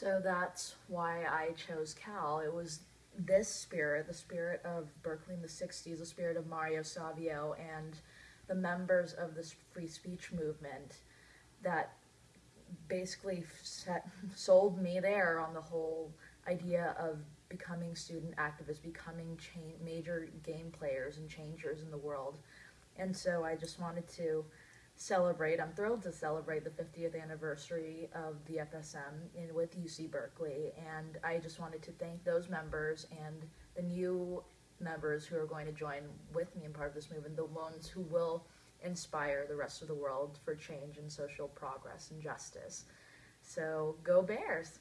So that's why I chose Cal. It was this spirit, the spirit of Berkeley in the 60s, the spirit of Mario Savio, and the members of this free speech movement that basically set, sold me there on the whole idea of becoming student activists, becoming major game players and changers in the world. And so I just wanted to celebrate. I'm thrilled to celebrate the 50th anniversary of the FSM in with UC Berkeley, and I just wanted to thank those members and the new members who are going to join with me in part of this movement, the ones who will inspire the rest of the world for change and social progress and justice. So go Bears!